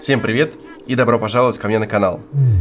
Всем привет и добро пожаловать ко мне на канал.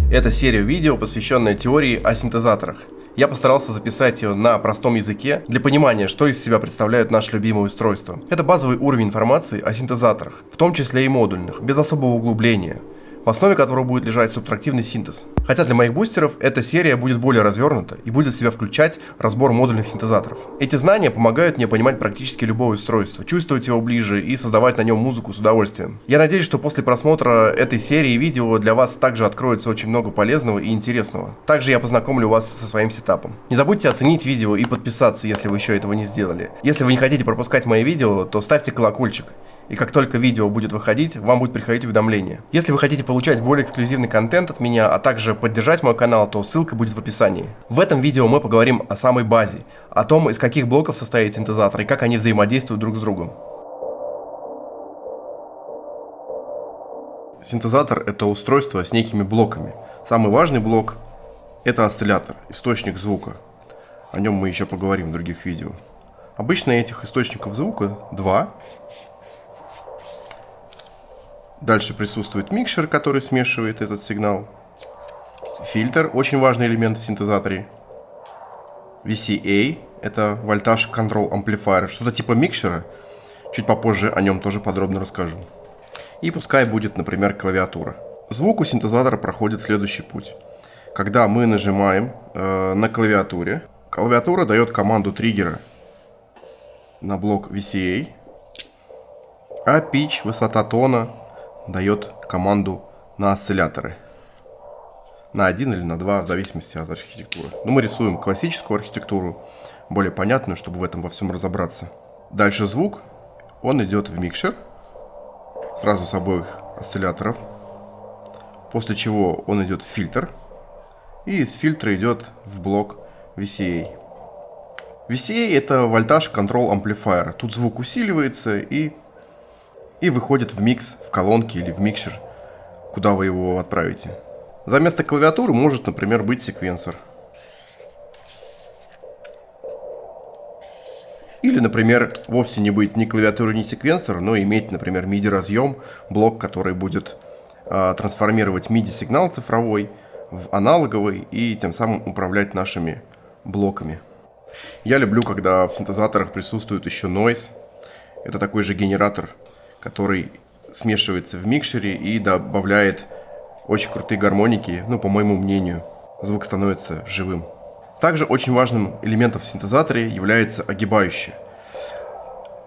Это серия видео, посвященная теории о синтезаторах. Я постарался записать ее на простом языке для понимания, что из себя представляют наши любимые устройства. Это базовый уровень информации о синтезаторах, в том числе и модульных, без особого углубления в основе которого будет лежать субтрактивный синтез. Хотя для моих бустеров эта серия будет более развернута и будет в себя включать разбор модульных синтезаторов. Эти знания помогают мне понимать практически любое устройство, чувствовать его ближе и создавать на нем музыку с удовольствием. Я надеюсь, что после просмотра этой серии видео для вас также откроется очень много полезного и интересного. Также я познакомлю вас со своим сетапом. Не забудьте оценить видео и подписаться, если вы еще этого не сделали. Если вы не хотите пропускать мои видео, то ставьте колокольчик и как только видео будет выходить, вам будет приходить уведомление. Если вы хотите получать более эксклюзивный контент от меня, а также поддержать мой канал, то ссылка будет в описании. В этом видео мы поговорим о самой базе, о том, из каких блоков состоит синтезатор и как они взаимодействуют друг с другом. Синтезатор это устройство с некими блоками. Самый важный блок это осциллятор, источник звука. О нем мы еще поговорим в других видео. Обычно этих источников звука два. Дальше присутствует микшер, который смешивает этот сигнал. Фильтр, очень важный элемент в синтезаторе. VCA, это Voltage Control Amplifier, что-то типа микшера. Чуть попозже о нем тоже подробно расскажу. И пускай будет, например, клавиатура. Звук у синтезатора проходит следующий путь. Когда мы нажимаем э, на клавиатуре, клавиатура дает команду триггера на блок VCA, а pitch, высота тона дает команду на осцилляторы. На один или на два, в зависимости от архитектуры. Но мы рисуем классическую архитектуру, более понятную, чтобы в этом во всем разобраться. Дальше звук, он идет в микшер, сразу с обоих осцилляторов. После чего он идет в фильтр, и из фильтра идет в блок VCA. VCA это вольтаж Control Amplifier. Тут звук усиливается и и выходит в микс, в колонки или в микшер, куда вы его отправите. За место клавиатуры может, например, быть секвенсор. Или, например, вовсе не быть ни клавиатуры, ни секвенсор, но иметь, например, MIDI-разъем, блок, который будет э, трансформировать MIDI-сигнал цифровой в аналоговый и тем самым управлять нашими блоками. Я люблю, когда в синтезаторах присутствует еще noise. Это такой же генератор который смешивается в микшере и добавляет очень крутые гармоники, ну, по моему мнению, звук становится живым. Также очень важным элементом в синтезаторе является огибающая.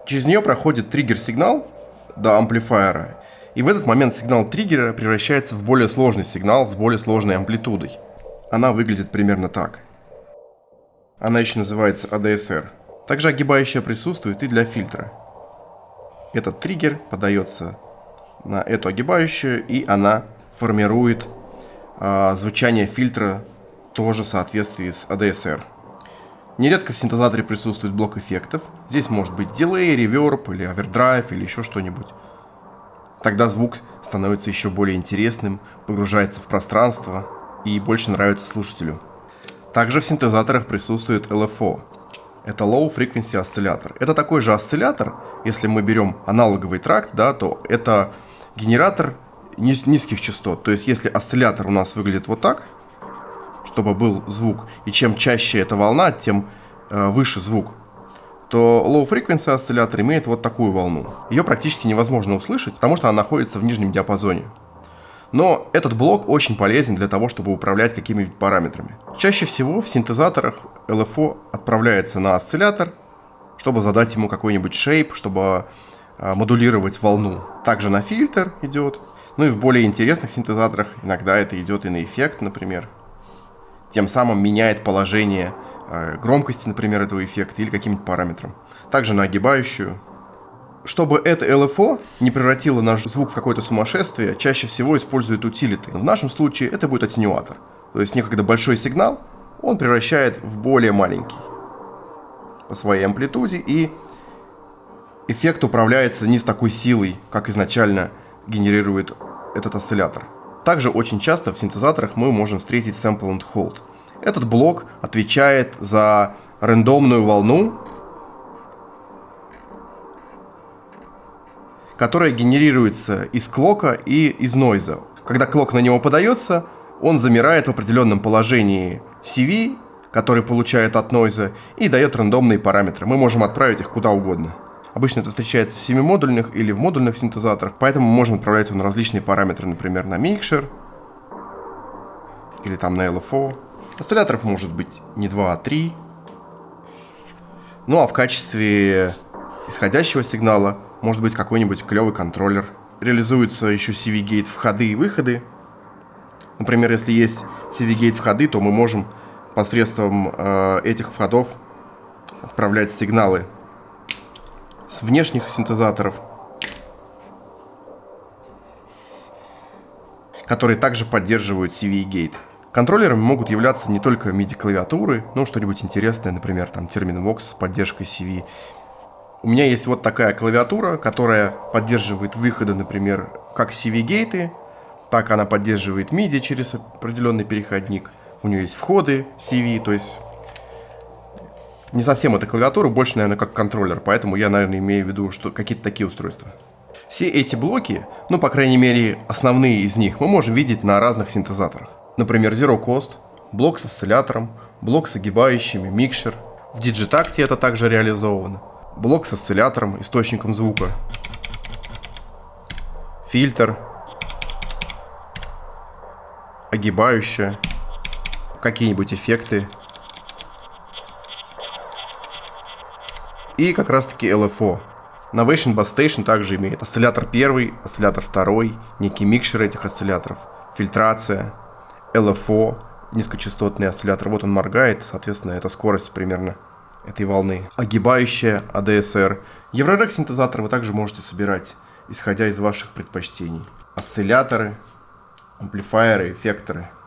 Через нее проходит триггер-сигнал до амплифайера, и в этот момент сигнал триггера превращается в более сложный сигнал с более сложной амплитудой. Она выглядит примерно так. Она еще называется ADSR. Также огибающая присутствует и для фильтра. Этот триггер подается на эту огибающую, и она формирует э, звучание фильтра тоже в соответствии с ADSR. Нередко в синтезаторе присутствует блок эффектов. Здесь может быть дилей, реверб или овердрайв или еще что-нибудь. Тогда звук становится еще более интересным, погружается в пространство и больше нравится слушателю. Также в синтезаторах присутствует LFO это Low Frequency осциллятор. Это такой же осциллятор, если мы берем аналоговый тракт, да, то это генератор низ низких частот. То есть если осциллятор у нас выглядит вот так, чтобы был звук, и чем чаще эта волна, тем э, выше звук, то Low Frequency осциллятор имеет вот такую волну. Ее практически невозможно услышать, потому что она находится в нижнем диапазоне. Но этот блок очень полезен для того, чтобы управлять какими-нибудь параметрами. Чаще всего в синтезаторах LFO отправляется на осциллятор, чтобы задать ему какой-нибудь шейп, чтобы э, модулировать волну. Также на фильтр идет. Ну и в более интересных синтезаторах иногда это идет и на эффект, например. Тем самым меняет положение э, громкости, например, этого эффекта или каким-нибудь параметром. Также на огибающую чтобы это LFO не превратило наш звук в какое-то сумасшествие, чаще всего используют утилиты. В нашем случае это будет аттенюатор. То есть некогда большой сигнал он превращает в более маленький по своей амплитуде, и эффект управляется не с такой силой, как изначально генерирует этот осциллятор. Также очень часто в синтезаторах мы можем встретить sample and hold. Этот блок отвечает за рандомную волну, которое генерируется из клока и из нойза. Когда клок на него подается, он замирает в определенном положении CV, который получает от нойза, и дает рандомные параметры. Мы можем отправить их куда угодно. Обычно это встречается в семимодульных или в модульных синтезаторах, поэтому мы можем отправлять его на различные параметры, например, на микшер или там на LFO. Осцилляторов может быть не 2, а 3. Ну а в качестве исходящего сигнала может быть какой-нибудь клевый контроллер. Реализуется еще CV-гейт входы и выходы. Например, если есть CV-гейт входы, то мы можем посредством э, этих входов отправлять сигналы с внешних синтезаторов, которые также поддерживают CV-гейт. Контроллерами могут являться не только MIDI-клавиатуры, но что-нибудь интересное, например, там Terminvox с поддержкой CV. У меня есть вот такая клавиатура, которая поддерживает выходы, например, как CV-гейты, так она поддерживает MIDI через определенный переходник. У нее есть входы CV, то есть не совсем это клавиатура, больше, наверное, как контроллер, поэтому я, наверное, имею в виду, что какие-то такие устройства. Все эти блоки, ну, по крайней мере, основные из них, мы можем видеть на разных синтезаторах. Например, Zero Cost, блок с осциллятором, блок с огибающими, микшер. В Digitact это также реализовано. Блок с осциллятором, источником звука. Фильтр. Огибающая. Какие-нибудь эффекты. И как раз таки LFO. Novation Bass Station также имеет осциллятор первый, осциллятор второй, некий микшер этих осцилляторов, фильтрация, LFO, низкочастотный осциллятор. Вот он моргает, соответственно, это скорость примерно этой волны. Огибающая ADSR. Еврорек синтезатор вы также можете собирать, исходя из ваших предпочтений. Осцилляторы, амплифайеры, эффекторы –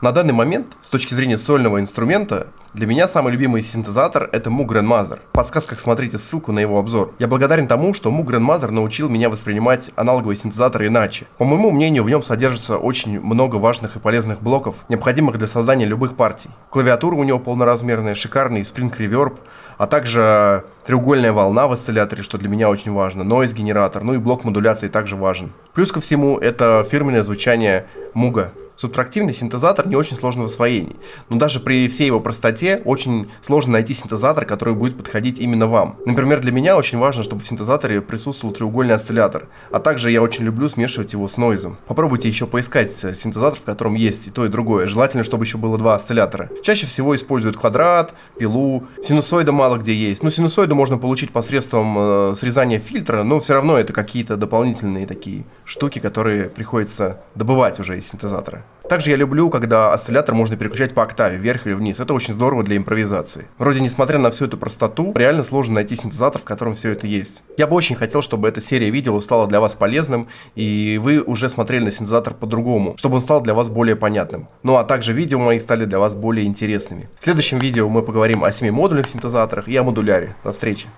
На данный момент, с точки зрения сольного инструмента, для меня самый любимый синтезатор это Moog Grandmother. В подсказках смотрите ссылку на его обзор. Я благодарен тому, что Moog Grandmother научил меня воспринимать аналоговые синтезаторы иначе. По моему мнению, в нем содержится очень много важных и полезных блоков, необходимых для создания любых партий. Клавиатура у него полноразмерная, шикарный Spring Reverb, а также треугольная волна в осцилляторе, что для меня очень важно, noise генератор, ну и блок модуляции также важен. Плюс ко всему, это фирменное звучание Муга. Субтрактивный синтезатор не очень сложный в освоении, но даже при всей его простоте очень сложно найти синтезатор, который будет подходить именно вам. Например, для меня очень важно, чтобы в синтезаторе присутствовал треугольный осциллятор, а также я очень люблю смешивать его с нойзом. Попробуйте еще поискать синтезатор, в котором есть и то, и другое. Желательно, чтобы еще было два осциллятора. Чаще всего используют квадрат, пилу, синусоида мало где есть. Ну, синусоиду можно получить посредством э, срезания фильтра, но все равно это какие-то дополнительные такие штуки, которые приходится добывать уже из синтезатора. Также я люблю, когда осциллятор можно переключать по октаве, вверх или вниз. Это очень здорово для импровизации. Вроде, несмотря на всю эту простоту, реально сложно найти синтезатор, в котором все это есть. Я бы очень хотел, чтобы эта серия видео стала для вас полезным, и вы уже смотрели на синтезатор по-другому, чтобы он стал для вас более понятным. Ну а также видео мои стали для вас более интересными. В следующем видео мы поговорим о 7 модульных синтезаторах и о модуляре. До встречи!